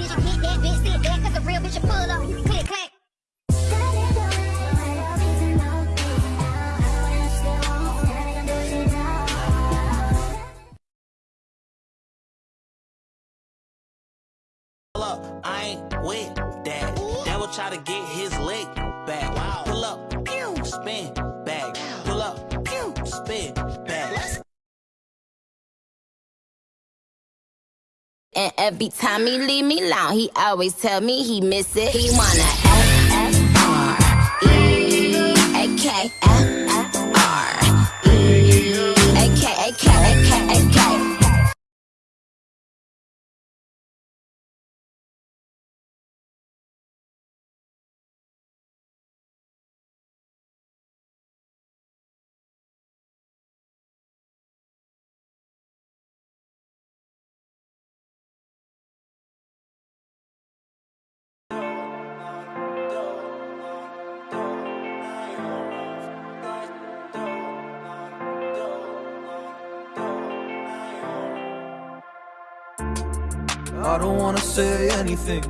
bitch, you get that bitch, sit there, cause a real bitch, you pull up, click, clack. Pull up, I ain't with that. Devil try to get his leg back. Wow. Pull up, pew, spin And every time he leave me alone, he always tell me he miss it. He wanna I don't wanna say anything,